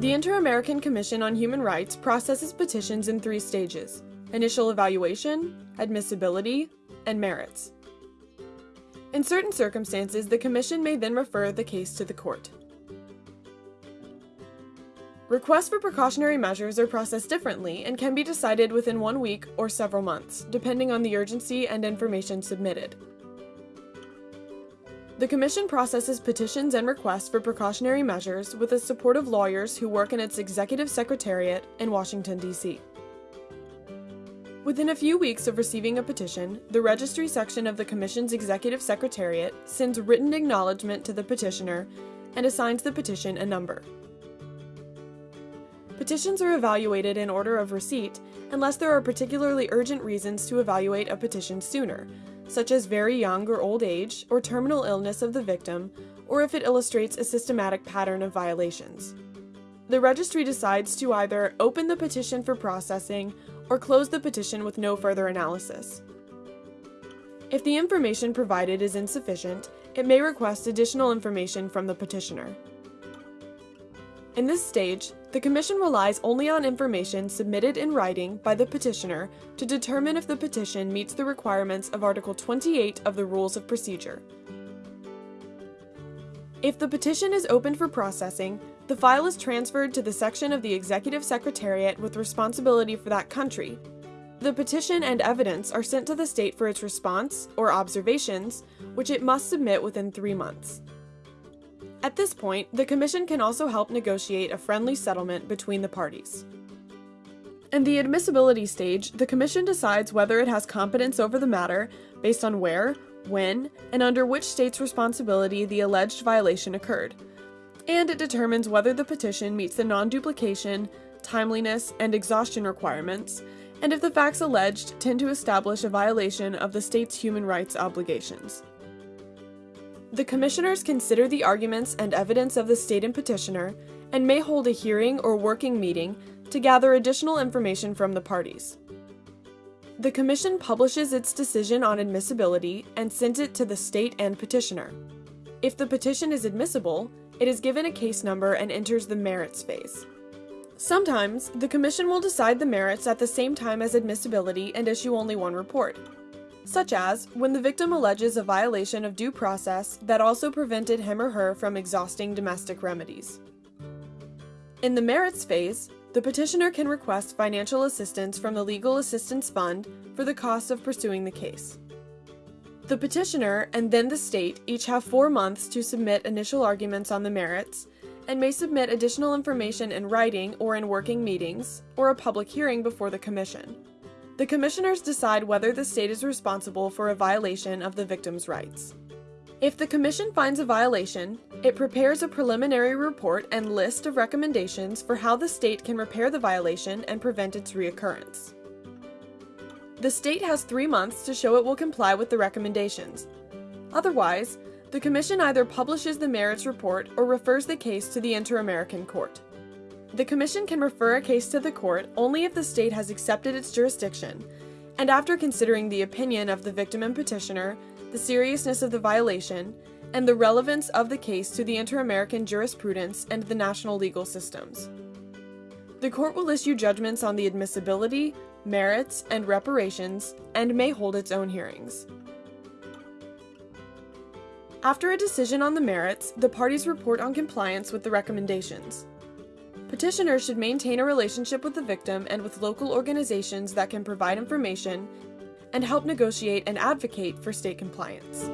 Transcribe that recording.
The Inter-American Commission on Human Rights processes petitions in three stages initial evaluation, admissibility, and merits. In certain circumstances, the Commission may then refer the case to the court. Requests for precautionary measures are processed differently and can be decided within one week or several months, depending on the urgency and information submitted. The Commission processes petitions and requests for precautionary measures with the support of lawyers who work in its Executive Secretariat in Washington, D.C. Within a few weeks of receiving a petition, the Registry section of the Commission's Executive Secretariat sends written acknowledgement to the petitioner and assigns the petition a number. Petitions are evaluated in order of receipt unless there are particularly urgent reasons to evaluate a petition sooner, such as very young or old age, or terminal illness of the victim, or if it illustrates a systematic pattern of violations. The registry decides to either open the petition for processing or close the petition with no further analysis. If the information provided is insufficient, it may request additional information from the petitioner. In this stage, the Commission relies only on information submitted in writing by the petitioner to determine if the petition meets the requirements of Article 28 of the Rules of Procedure. If the petition is open for processing, the file is transferred to the section of the Executive Secretariat with responsibility for that country. The petition and evidence are sent to the state for its response, or observations, which it must submit within three months. At this point, the Commission can also help negotiate a friendly settlement between the parties. In the admissibility stage, the Commission decides whether it has competence over the matter based on where, when, and under which state's responsibility the alleged violation occurred, and it determines whether the petition meets the non-duplication, timeliness, and exhaustion requirements, and if the facts alleged tend to establish a violation of the state's human rights obligations. The commissioners consider the arguments and evidence of the state and petitioner and may hold a hearing or working meeting to gather additional information from the parties. The Commission publishes its decision on admissibility and sends it to the state and petitioner. If the petition is admissible, it is given a case number and enters the merits phase. Sometimes, the Commission will decide the merits at the same time as admissibility and issue only one report such as when the victim alleges a violation of due process that also prevented him or her from exhausting domestic remedies. In the merits phase, the petitioner can request financial assistance from the Legal Assistance Fund for the costs of pursuing the case. The petitioner and then the state each have four months to submit initial arguments on the merits and may submit additional information in writing or in working meetings or a public hearing before the Commission. The commissioners decide whether the state is responsible for a violation of the victim's rights. If the commission finds a violation, it prepares a preliminary report and list of recommendations for how the state can repair the violation and prevent its reoccurrence. The state has three months to show it will comply with the recommendations. Otherwise, the Commission either publishes the merits report or refers the case to the Inter-American Court. The Commission can refer a case to the court only if the state has accepted its jurisdiction, and after considering the opinion of the victim and petitioner, the seriousness of the violation, and the relevance of the case to the inter-American jurisprudence and the national legal systems. The court will issue judgments on the admissibility, merits, and reparations, and may hold its own hearings. After a decision on the merits, the parties report on compliance with the recommendations. Petitioners should maintain a relationship with the victim and with local organizations that can provide information and help negotiate and advocate for state compliance.